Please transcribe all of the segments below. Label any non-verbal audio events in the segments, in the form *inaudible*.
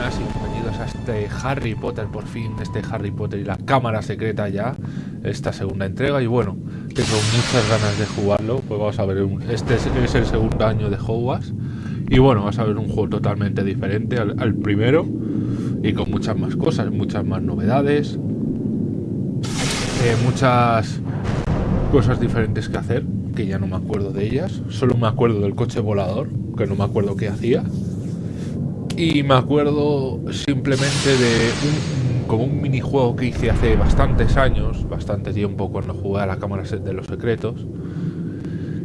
y bienvenidos a este Harry Potter, por fin, este Harry Potter y la cámara secreta ya, esta segunda entrega. Y bueno, tengo muchas ganas de jugarlo, pues vamos a ver, este es, el segundo año de Hogwarts. Y bueno, vas a ver un juego totalmente diferente al, primero y con muchas más cosas, muchas más novedades, eh, muchas cosas diferentes que hacer, que ya no me acuerdo de ellas, solo me acuerdo del coche volador, que no me acuerdo qué hacía. Y me acuerdo simplemente de un, como un minijuego que hice hace bastantes años, bastante tiempo cuando jugué a la cámara de los secretos.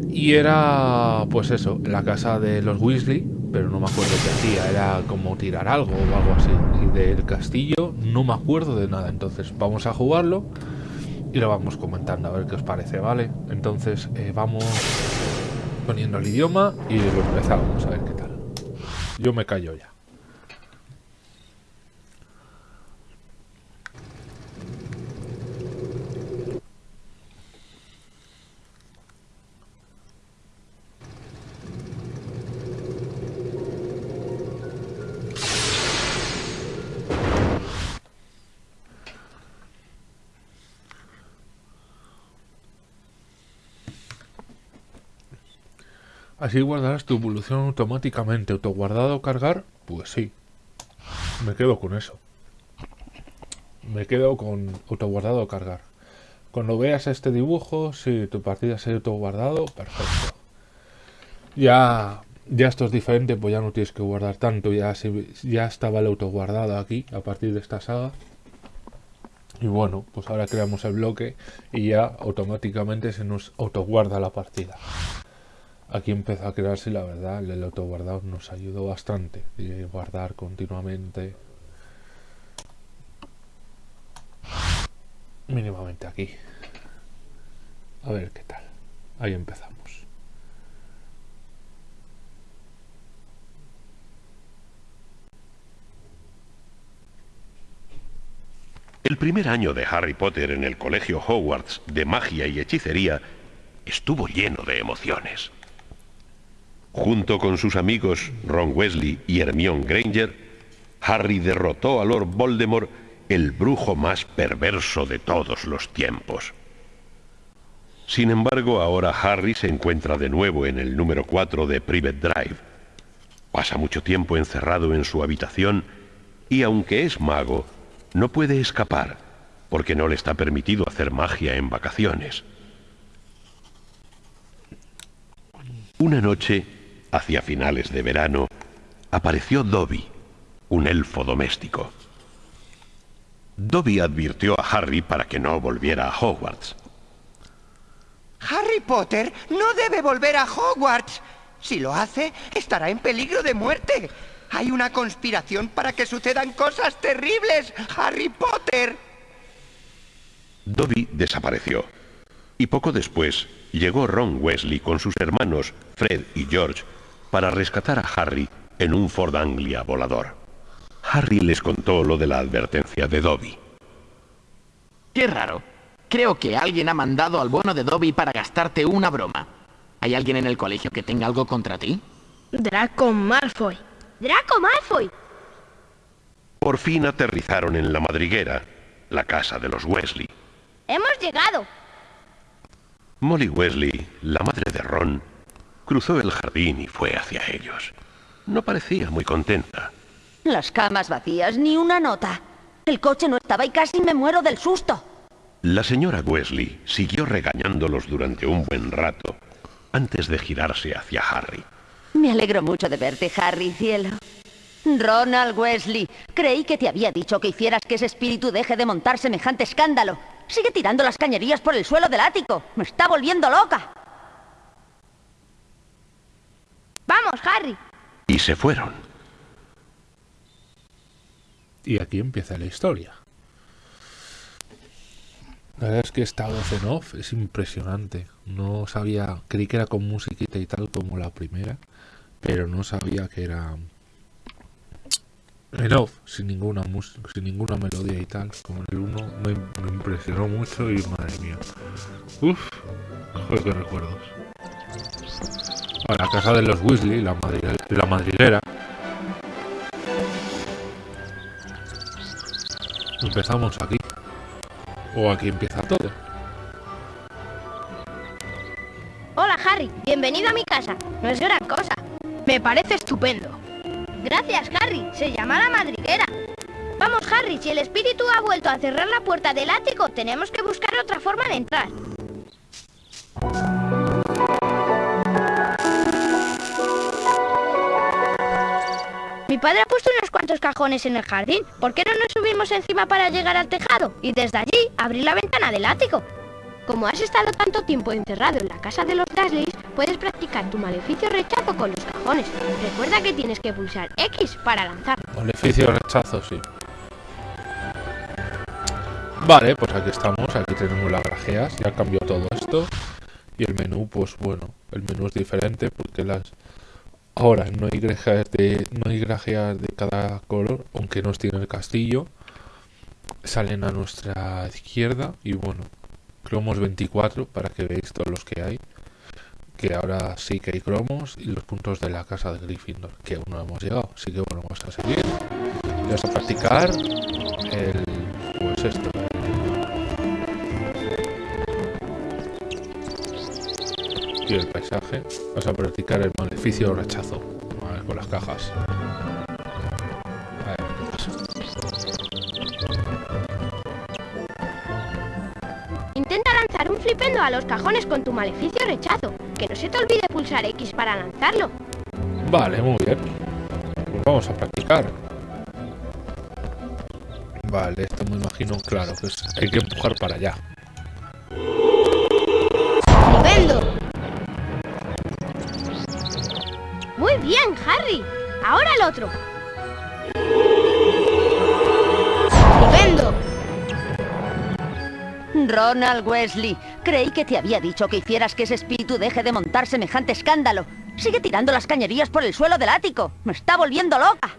Y era, pues eso, la casa de los Weasley, pero no me acuerdo qué hacía, era como tirar algo o algo así. Y del castillo no me acuerdo de nada, entonces vamos a jugarlo y lo vamos comentando a ver qué os parece, ¿vale? Entonces eh, vamos poniendo el idioma y lo empezamos a ver qué tal. Yo me callo ya. Así guardarás tu evolución automáticamente. ¿Autoguardado cargar? Pues sí. Me quedo con eso. Me quedo con autoguardado cargar. Cuando veas este dibujo, si tu partida se ha autoguardado, perfecto. Ya, ya esto es diferente, pues ya no tienes que guardar tanto. Ya, ya estaba el autoguardado aquí, a partir de esta saga. Y bueno, pues ahora creamos el bloque y ya automáticamente se nos autoguarda la partida aquí empezó a crearse la verdad el autoguardado nos ayudó bastante y guardar continuamente. Mínimamente aquí. A ver qué tal. Ahí empezamos. El primer año de Harry Potter en el colegio Hogwarts de magia y hechicería estuvo lleno de emociones. Junto con sus amigos Ron Wesley y Hermione Granger, Harry derrotó a Lord Voldemort, el brujo más perverso de todos los tiempos. Sin embargo, ahora Harry se encuentra de nuevo en el número 4 de Private Drive. Pasa mucho tiempo encerrado en su habitación y aunque es mago, no puede escapar porque no le está permitido hacer magia en vacaciones. Una noche, Hacia finales de verano, apareció Dobby, un elfo doméstico. Dobby advirtió a Harry para que no volviera a Hogwarts. Harry Potter no debe volver a Hogwarts. Si lo hace, estará en peligro de muerte. Hay una conspiración para que sucedan cosas terribles, Harry Potter. Dobby desapareció. Y poco después llegó Ron Wesley con sus hermanos Fred y George para rescatar a Harry en un Ford Anglia volador. Harry les contó lo de la advertencia de Dobby. Qué raro. Creo que alguien ha mandado al bueno de Dobby para gastarte una broma. ¿Hay alguien en el colegio que tenga algo contra ti? Draco Malfoy. ¡Draco Malfoy! Por fin aterrizaron en la madriguera, la casa de los Wesley. ¡Hemos llegado! Molly Wesley, la madre de Ron, Cruzó el jardín y fue hacia ellos. No parecía muy contenta. Las camas vacías, ni una nota. El coche no estaba y casi me muero del susto. La señora Wesley siguió regañándolos durante un buen rato, antes de girarse hacia Harry. Me alegro mucho de verte, Harry, cielo. Ronald Wesley, creí que te había dicho que hicieras que ese espíritu deje de montar semejante escándalo. Sigue tirando las cañerías por el suelo del ático. Me está volviendo loca. Vamos, Harry. Y se fueron. Y aquí empieza la historia. La verdad es que esta voz en off es impresionante. No sabía, creí que era con musiquita y tal como la primera, pero no sabía que era en off, sin ninguna sin ninguna melodía y tal, como en el 1 me, impresionó mucho y madre mía. Uf, qué recuerdos a la casa de los Weasley, la, madriguera. Empezamos aquí. O aquí empieza todo. Hola, Harry. Bienvenido a mi casa. No es gran cosa. Me parece estupendo. Gracias, Harry. Se llama la madriguera. Vamos, Harry. Si el espíritu ha vuelto a cerrar la puerta del ático, tenemos que buscar otra forma de entrar. Mi padre ha puesto unos cuantos cajones en el jardín. ¿Por qué no nos subimos encima para llegar al tejado? Y desde allí abrir la ventana del ático. Como has estado tanto tiempo encerrado en la casa de los Dursleys, puedes practicar tu maleficio rechazo con los cajones. Recuerda que tienes que pulsar X para lanzar. Maleficio rechazo, sí. Vale, pues aquí estamos, aquí tenemos las grajeas, ya cambió todo esto. Y el menú, pues bueno, el menú es diferente porque las... Ahora no hay grajeas de, no hay grajeas de cada color, aunque no tiene el castillo. Salen a nuestra izquierda y bueno, cromos 24 para que veáis todos los que hay. Que ahora sí que hay cromos y los puntos de la casa de Gryffindor, que aún no hemos llegado. Así que bueno, vamos a seguir. Vamos a practicar el... pues esto, y el paisaje. Vas a practicar el maleficio rechazo Vale, con las cajas. Intenta lanzar un flipendo a los cajones con tu maleficio rechazo. Que no se te olvide pulsar X para lanzarlo. Vale, muy bien. Pues vamos a practicar. Vale, esto me imagino, claro, que es- hay que empujar para allá. ¡Flipendo! Bien, Harry. Ahora el otro. ¡Flipendo! Ronald Wesley, creí que te había dicho que hicieras que ese espíritu deje de montar semejante escándalo. Sigue tirando las cañerías por el suelo del ático. Me está volviendo loca.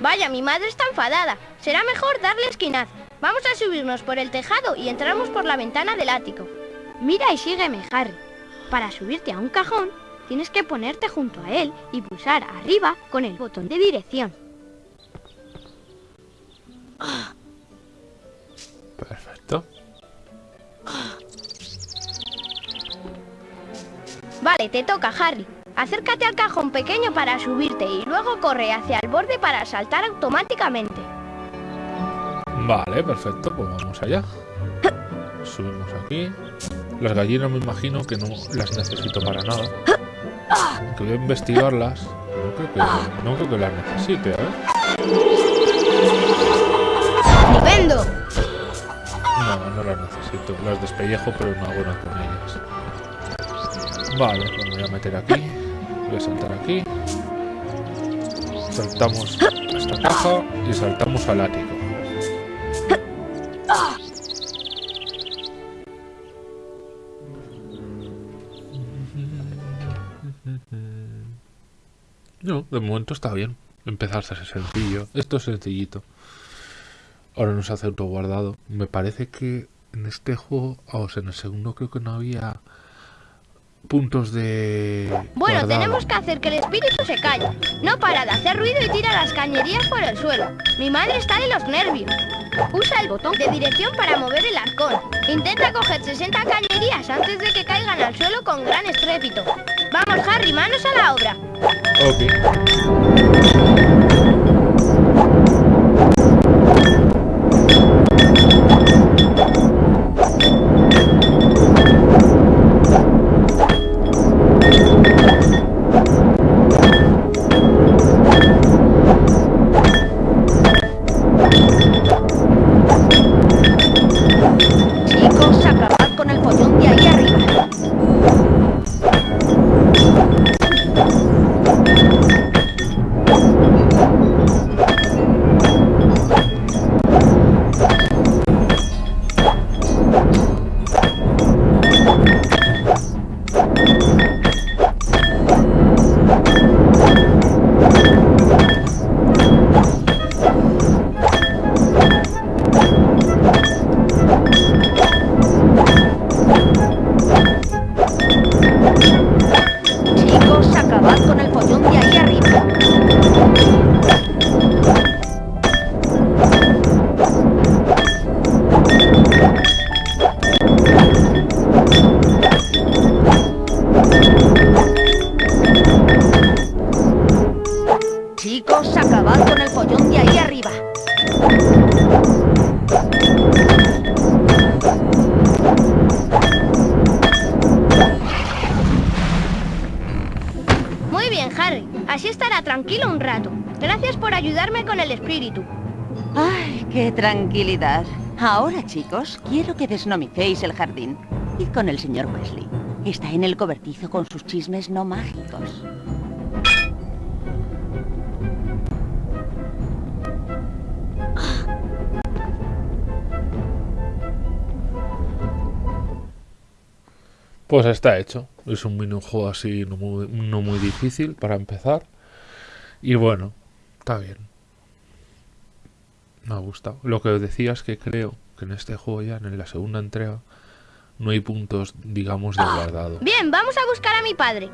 Vaya, mi madre está enfadada. Será mejor darle esquinazo. Vamos a subirnos por el tejado y entramos por la ventana del ático. Mira y sígueme, Harry. Para subirte a un cajón, tienes que ponerte junto a él y pulsar arriba con el botón de dirección. Perfecto. Vale, te toca, Harry. Acércate al cajón pequeño para subirte y luego corre hacia el borde para saltar automáticamente. Vale, perfecto, pues vamos allá. *coughs* Subimos aquí. Las gallinas me imagino que no las necesito para nada. Que voy a investigarlas. No creo que, no creo que las necesite, a ver. ¡Flipendo! No, no las necesito. Las despellejo, pero no hago nada con ellas. Vale, pues me voy a meter aquí. Voy a saltar aquí. Saltamos a esta caja y saltamos al ático. No, de momento está bien. Empezar a ser sencillo. Esto es sencillito. Ahora nos hace autoguardado. Me parece que en este juego, o sea, en el segundo creo que no había puntos de Bueno, guardado. tenemos que hacer que el espíritu se calle. No para de hacer ruido y tira las cañerías por el suelo. Mi madre está de los nervios. Usa el botón de dirección para mover el arcón. Intenta coger 60 cañerías antes de que caigan al suelo con gran estrépito. Vamos, Harry, manos a la obra. Tranquilidad. Ahora, chicos, quiero que desnomicéis el jardín. Id con el señor Wesley. Está en el cobertizo con sus chismes no mágicos. Pues está hecho. Es un minijuego así no muy, no muy difícil para empezar. Y bueno, está bien. Me ha gustado. Lo que os decía es que creo que en este juego ya, en la segunda entrega, no hay puntos, digamos, de guardado. Bien, vamos a buscar a mi padre.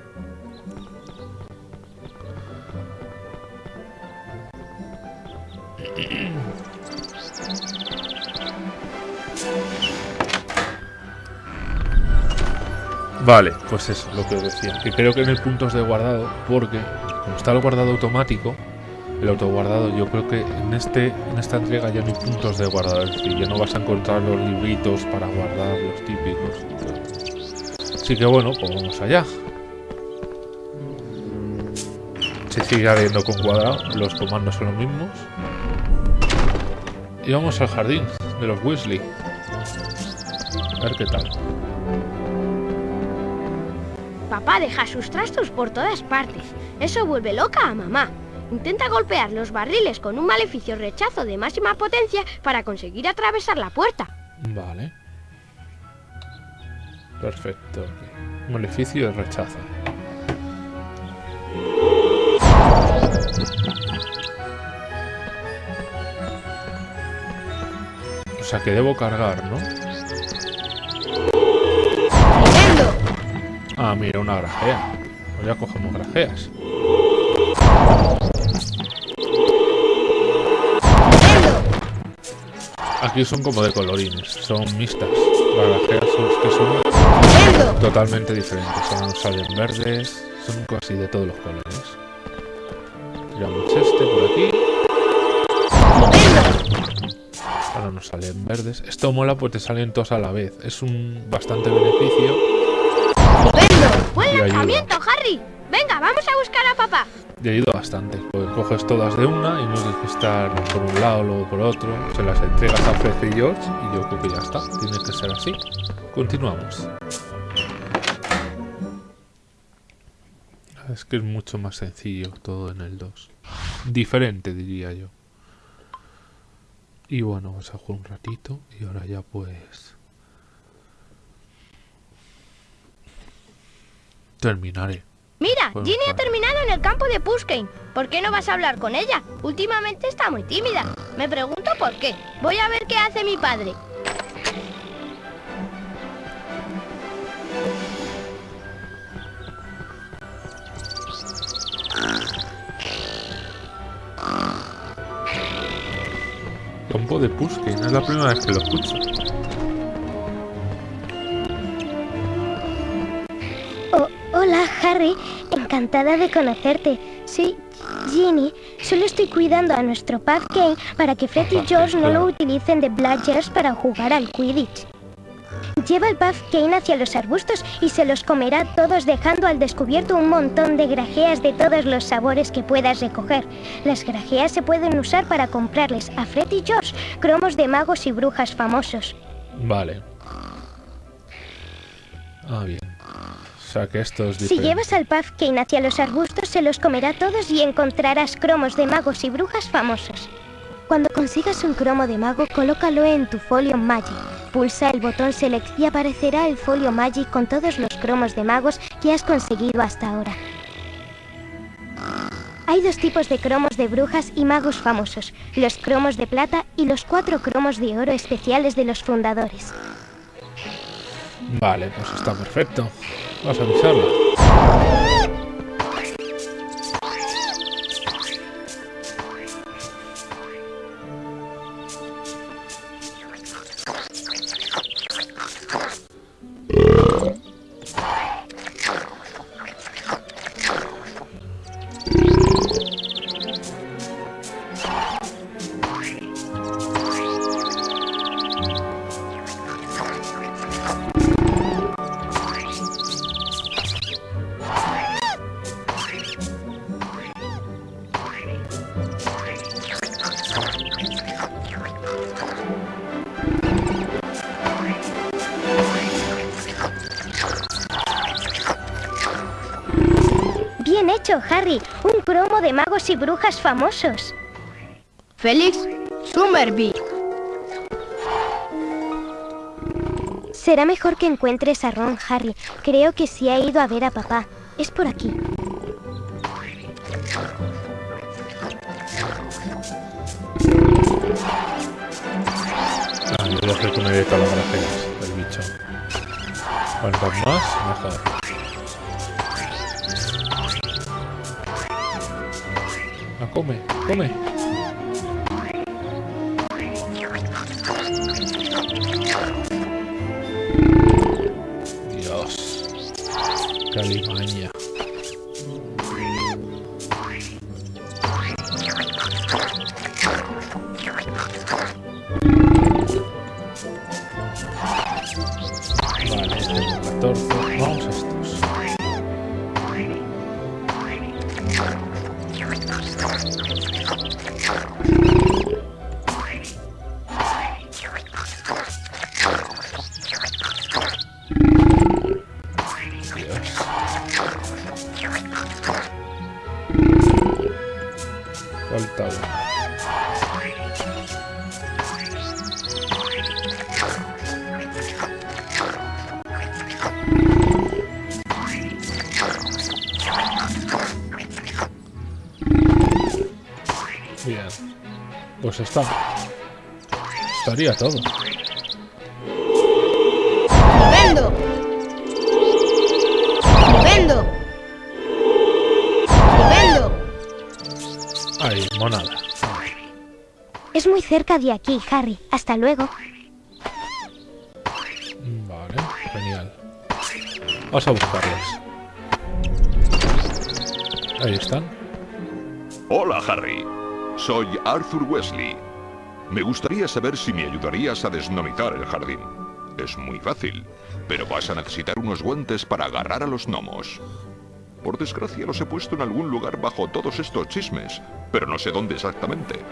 Vale, pues eso, lo que os decía. Que creo que no hay puntos de guardado, porque como está el guardado automático, el autoguardado, yo creo que en este en esta entrega ya no hay puntos de guardado. Es decir, ya no vas a encontrar los libritos para guardar, los típicos. Así que bueno, pues vamos allá. Se sigue abriendo con cuadrado, los comandos son los mismos. Y vamos al jardín de los Weasley. A ver qué tal. Papá deja sus trastos por todas partes. Eso vuelve loca a mamá. Intenta golpear los barriles con un maleficio rechazo de máxima potencia para conseguir atravesar la puerta. Vale. Perfecto. Maleficio de rechazo. O sea que debo cargar, ¿no? Ah, mira, una grajea. Pues ya cogemos grajeas. Aquí son como de colorines, son mixtas. Son, que son totalmente diferentes. Son, salen verdes, son casi de todos los colores. Tiramos este por aquí. Ahora nos salen verdes. Esto mola pues te salen todos a la vez. Es un bastante beneficio. ¡Buen lanzamiento, Harry! Venga, vamos a buscar a papá. Y ayuda bastante. Coges todas de una y no tienes que estar por un lado, luego por otro. Se las entregas a Fred y George y yo creo que ya está. Tiene que ser así. Continuamos. Es que es mucho más sencillo todo en el 2. Diferente, diría yo. Y bueno, vamos a jugar un ratito y ahora ya pues... Terminaré. Mira, Pues Ginny ha terminado en el campo de Puskane. ¿Por qué no vas a hablar con ella? Últimamente está muy tímida. Me pregunto por qué. Voy a ver qué hace mi padre. Campo de Puskin, es la primera vez que lo escucho. Harry. Encantada de conocerte. Soy Ginny. Solo estoy cuidando a nuestro Puff Kane para que Fred y George no lo utilicen de Bludgers para jugar al Quidditch. Lleva el Puff Kane hacia los arbustos y se los comerá todos dejando al descubierto un montón de grajeas de todos los sabores que puedas recoger. Las grajeas se pueden usar para comprarles a Fred y George cromos de magos y brujas famosos. Vale. Ah, bien. O sea que esto es Si llevas al Puff Kane hacia los arbustos, se los comerá todos y encontrarás cromos de magos y brujas famosos. Cuando consigas un cromo de mago, colócalo en tu folio Magic. Pulsa el botón Select y aparecerá el folio Magic con todos los cromos de magos que has conseguido hasta ahora. Hay dos tipos de cromos de brujas y magos famosos, los cromos de plata y los cuatro cromos de oro especiales de los fundadores. Vale, pues está perfecto. Vamos a avisarla. Hecho, Harry. Un cromo de magos y brujas famosos. Félix Summerby. Será mejor que encuentres a Ron, Harry. Creo que sí ha ido a ver a papá. Es por aquí. Ah, que me las gracias del bicho. Más, mejor. 后面后面 Pues está. Estaría todo. ¡Vendo! ¡Vendo! ¡Vendo! Ahí, monada. Es muy cerca de aquí, Harry. Hasta luego. Vale, genial. Vamos a buscarlos. Ahí están. Hola, Harry. Soy Arthur Wesley. Me gustaría saber si me ayudarías a desnomitar el jardín. Es muy fácil, pero vas a necesitar unos guantes para agarrar a los gnomos. Por desgracia los he puesto en algún lugar bajo todos estos chismes, pero no sé dónde exactamente.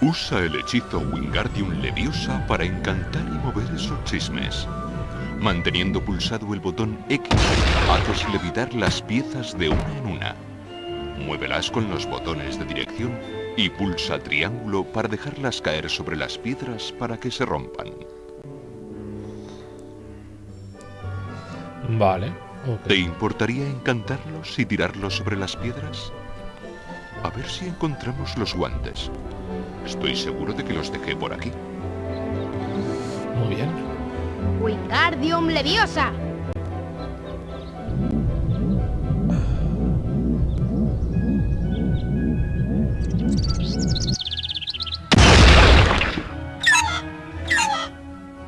Usa el hechizo Wingardium Leviosa para encantar y mover esos chismes. Manteniendo pulsado el botón X, haces levitar las piezas de una en una. Muévelas con los botones de dirección y pulsa triángulo para dejarlas caer sobre las piedras para que se rompan. Vale. ¿Te importaría encantarlos y tirarlos sobre las piedras? A ver si encontramos los guantes. Estoy seguro de que los dejé por aquí. Muy bien. Wingardium Leviosa.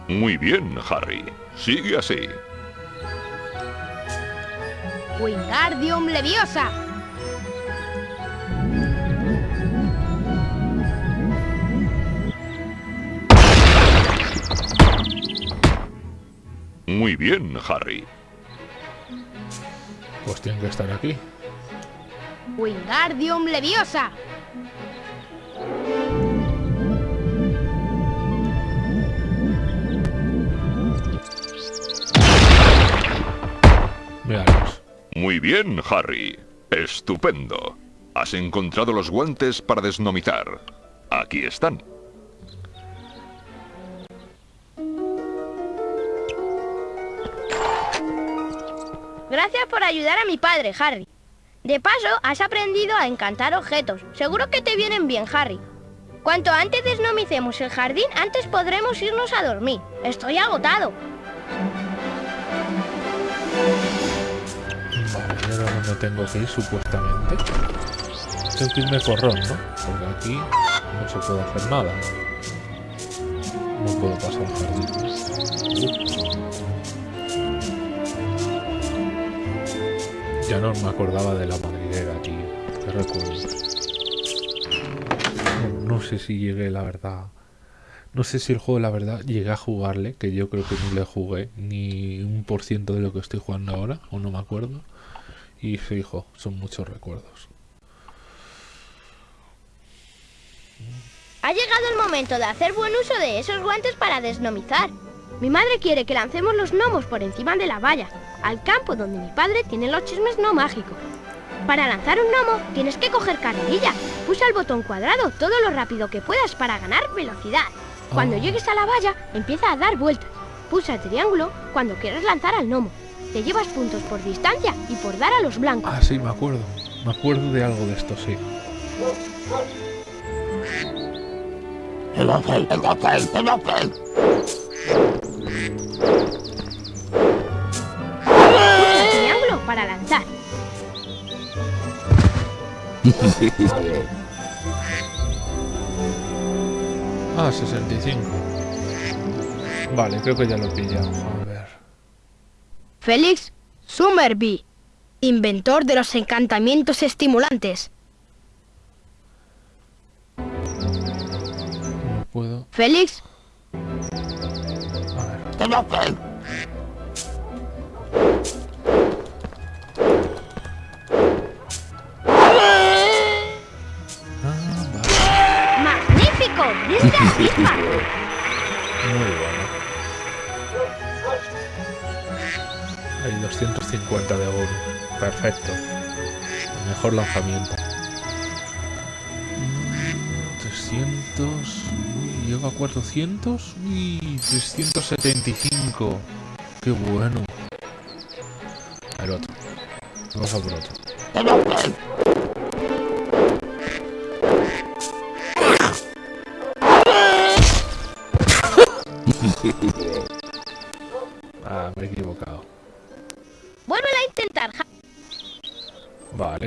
Muy bien, Harry. Sigue así. Wingardium Leviosa. Muy bien, Harry. Pues tienen que estar aquí. Wingardium Leviosa. Veamos. Muy bien, Harry. Estupendo. Has encontrado los guantes para desnomizar. Aquí están. Gracias por ayudar a mi padre, Harry. De paso, has aprendido a encantar objetos. Seguro que te vienen bien, Harry. Cuanto antes desnomicemos el jardín, antes podremos irnos a dormir. Estoy agotado. Vale, ¿y ahora dónde tengo que ir supuestamente? Tengo que irme por Ron, ¿no? Porque aquí no se puede hacer nada. No puedo pasar el jardín. Uf. Ya no me acordaba de la madriguera, tío. Qué recuerdo. No sé si llegué, la verdad. No sé si el juego, la verdad, llegué a jugarle, que yo creo que no le jugué ni un por ciento de lo que estoy jugando ahora, o no me acuerdo. Y fijo, son muchos recuerdos. Ha llegado el momento de hacer buen uso de esos guantes para desnomizar. Mi madre quiere que lancemos los gnomos por encima de la valla, al campo donde mi padre tiene los chismes no mágicos. Para lanzar un gnomo tienes que coger carrerilla. Pulsa el botón cuadrado todo lo rápido que puedas para ganar velocidad. Cuando Oh. llegues a la valla, empieza a dar vueltas. Pulsa el triángulo cuando quieras lanzar al gnomo. Te llevas puntos por distancia y por dar a los blancos. Ah, sí, me acuerdo. Me acuerdo de algo de esto, sí. Pulsa el triángulo para lanzar. *laughs* Ah, 65. Vale, creo que ya lo he pillado. Félix Summerby, inventor de los encantamientos estimulantes. No puedo. Félix A ver. ¡Magnífico! ¡Diste a Bismarck! Muy bueno. 250 de oro. Perfecto. Mejor lanzamiento. Mm, 300. Uy, llega a 400. Y 375. Qué bueno. El otro. Vamos a por otro.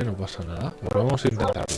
No pasa nada. Pero vamos a intentarlo.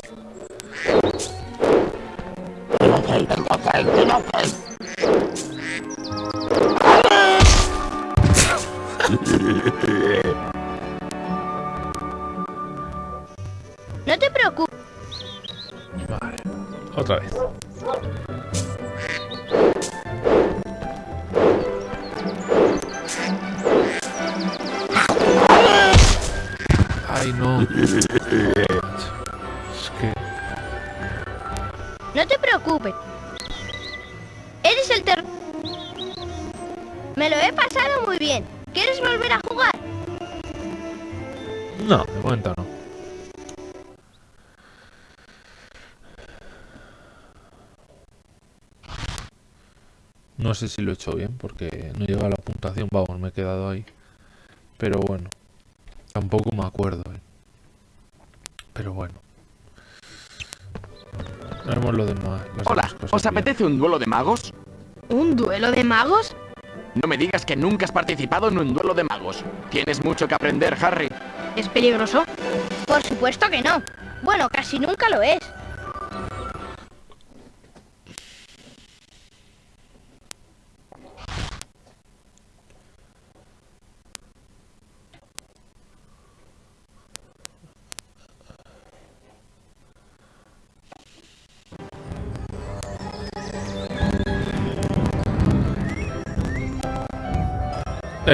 No sé si lo he hecho bien porque no llega a la puntuación. Vamos, me he quedado ahí. Pero bueno. Tampoco me acuerdo. ¿eh? Pero bueno. Haremos lo demás. Hola, ¿os bien. apetece un duelo de magos? ¿Un duelo de magos? No me digas que nunca has participado en un duelo de magos. Tienes mucho que aprender, Harry. ¿Es peligroso? Por supuesto que no. Bueno, casi nunca lo es.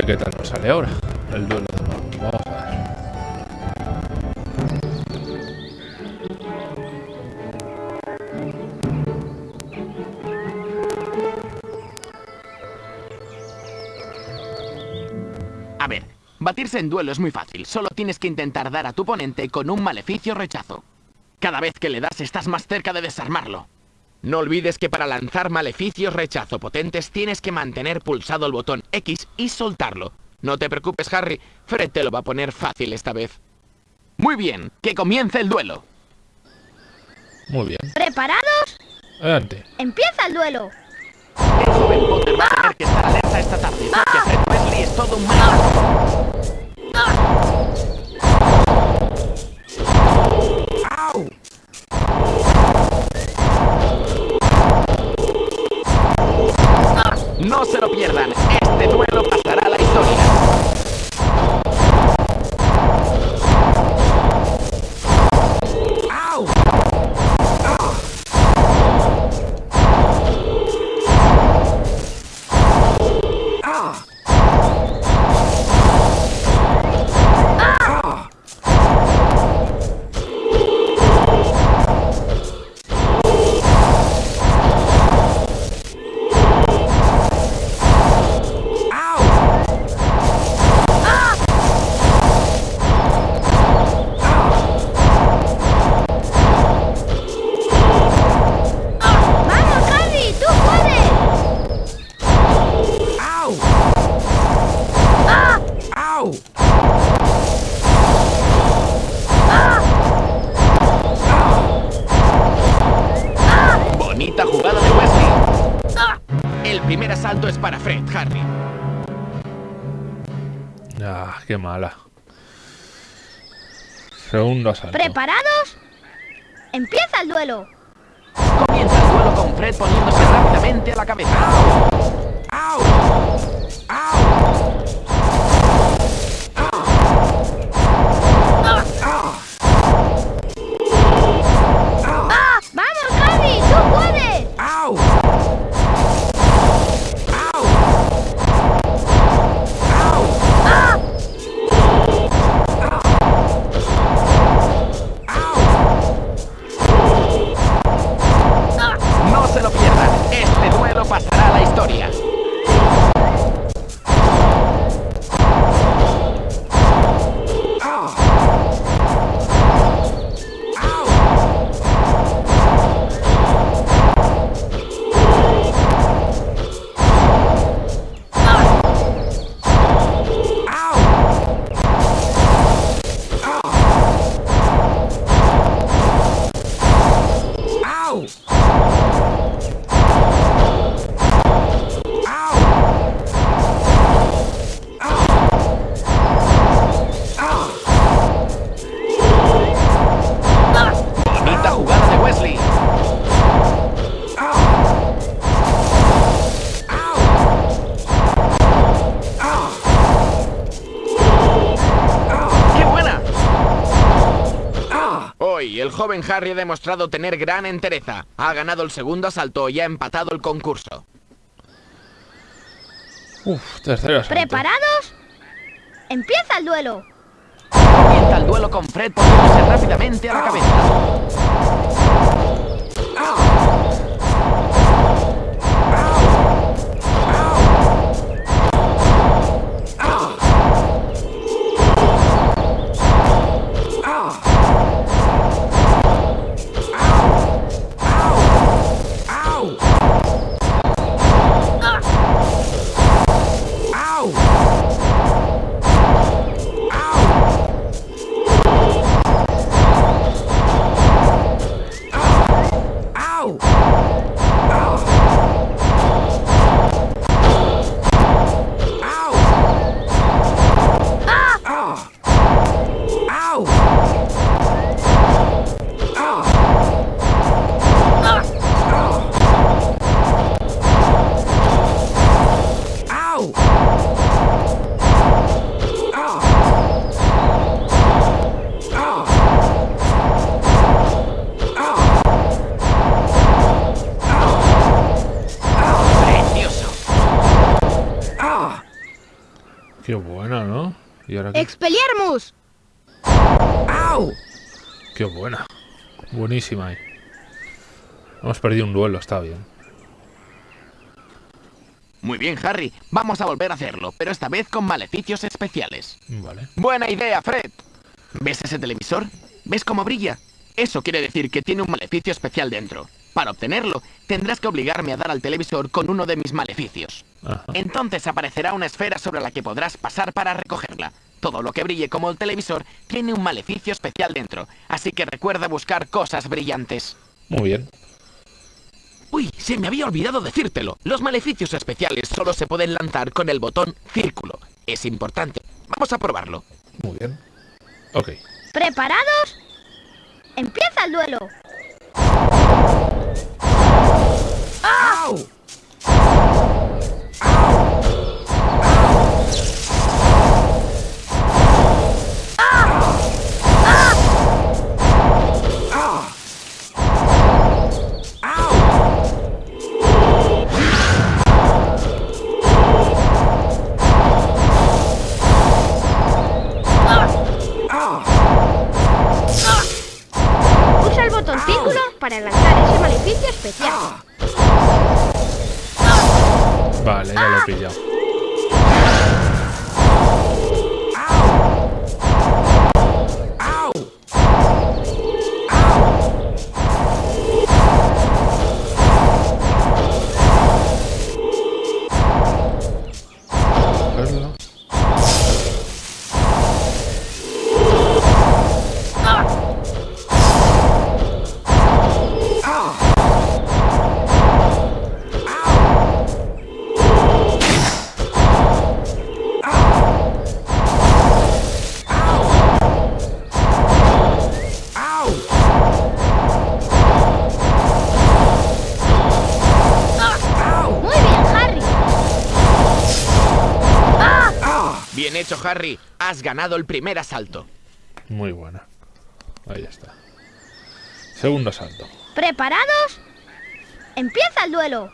¿Qué tal nos sale ahora? El duelo. Vamos a ver. A ver, batirse en duelo es muy fácil. Solo tienes que intentar dar a tu oponente con un maleficio rechazo. Cada vez que le das estás más cerca de desarmarlo. No olvides que para lanzar maleficios rechazo potentes tienes que mantener pulsado el botón X y soltarlo. No te preocupes, Harry. Fred te lo va a poner fácil esta vez. Muy bien, que comience el duelo. Muy bien. ¿Preparados? Adelante. ¡Empieza el duelo! El joven Potter va a tener que estar alerta esta tarde, porque Fred es todo un. No se lo pierdan, este duelo pasará a la historia. Qué mala. Segundo asalto. ¿Preparados? ¡Empieza el duelo! Comienza el duelo con Fred poniéndose rápidamente a la cabeza. Hoy el joven Harry ha demostrado tener gran entereza. Ha ganado el segundo asalto y ha empatado el concurso. Uf, tercero asalto. ¿Preparados? ¡Empieza el duelo! Comienza el duelo con Fred poniéndose rápidamente a la cabeza. Ahora qué, ¡Expelliarmus! qué buena. Buenísima ahí. Hemos perdido un duelo, está bien. Muy bien, Harry. Vamos a volver a hacerlo, pero esta vez con maleficios especiales. Vale. Buena idea, Fred. ¿Ves ese televisor? ¿Ves cómo brilla? Eso quiere decir que tiene un maleficio especial dentro. Para obtenerlo, tendrás que obligarme a dar al televisor con uno de mis maleficios. Ajá. Entonces aparecerá una esfera sobre la que podrás pasar para recogerla. Todo lo que brille como el televisor tiene un maleficio especial dentro, así que recuerda buscar cosas brillantes. Muy bien. Uy, se me había olvidado decírtelo. Los maleficios especiales solo se pueden lanzar con el botón círculo. Es importante. Vamos a probarlo. Muy bien. Ok. ¿Preparados? ¡Empieza el duelo! Usa Harry. Has ganado el primer asalto. Muy buena. Ahí está. Segundo asalto. ¿Preparados? ¡Empieza el duelo!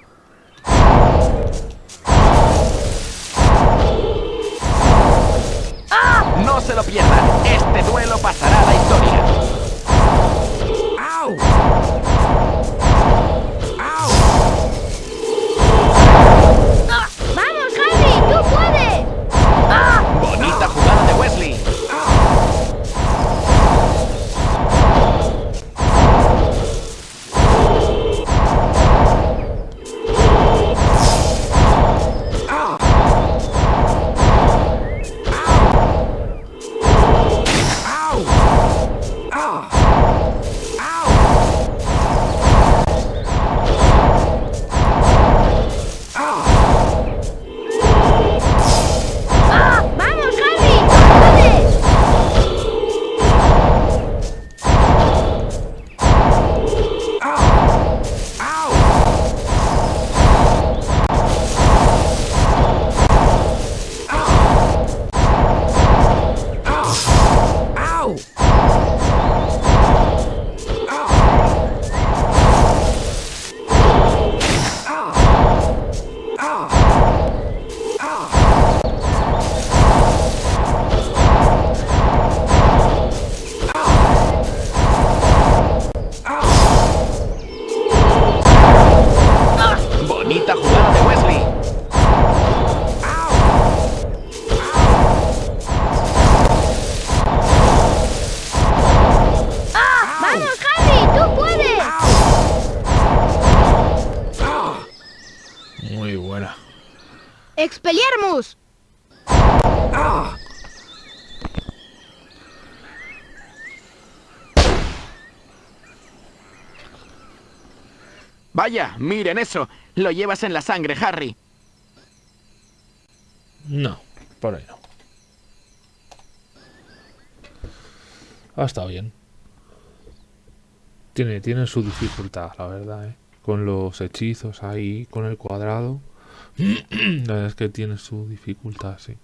No se lo pierdan. Este duelo pasará a la historia. ¡Au! ¡Expelliarmus! Vaya, miren eso. Lo llevas en la sangre, Harry. No, por ahí no. Ha estado bien. Tiene, tiene su dificultad, la verdad, ¿eh? Con los hechizos ahí, con el cuadrado. *clears throat* la verdad es que tiene su dificultad, sí.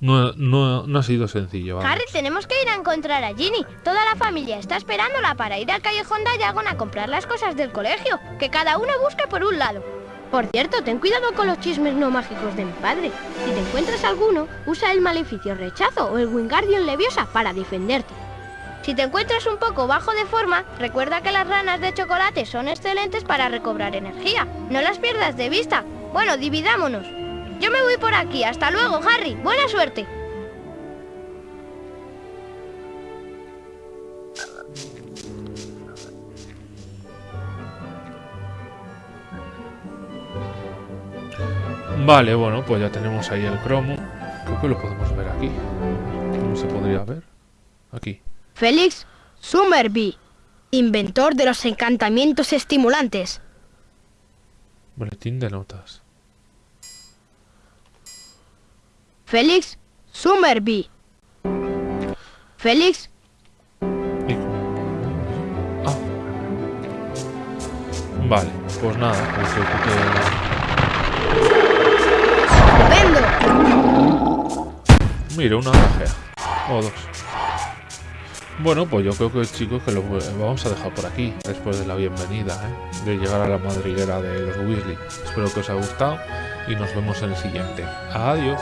No, no, no ha sido sencillo, vamos. Harry, tenemos que ir a encontrar a Ginny. Toda la familia está esperándola para ir al callejón Diagon a comprar las cosas del colegio. Que cada uno busque por un lado. Por cierto, ten cuidado con los chismes no mágicos de mi padre. Si te encuentras alguno, usa el maleficio rechazo o el Wingardium Leviosa para defenderte. Si te encuentras un poco bajo de forma, recuerda que las ranas de chocolate son excelentes para recobrar energía. No las pierdas de vista. Bueno, dividámonos. Yo me voy por aquí. Hasta luego, Harry. Buena suerte. Vale, bueno, pues ya tenemos ahí el cromo. Creo que lo podemos ver aquí. ¿Cómo se podría ver? Aquí. Félix Summerby, inventor de los encantamientos estimulantes. Boletín de notas. Félix Summerby. Félix Ah. Vale, pues nada, pues yo creo Estupendo. que... Mira, una gajea. O dos. Bueno, pues yo creo que chicos que lo vamos a dejar por aquí, después de la bienvenida, ¿eh? de llegar a la madriguera de los Weasley. Espero que os haya gustado y nos vemos en el siguiente. Adiós.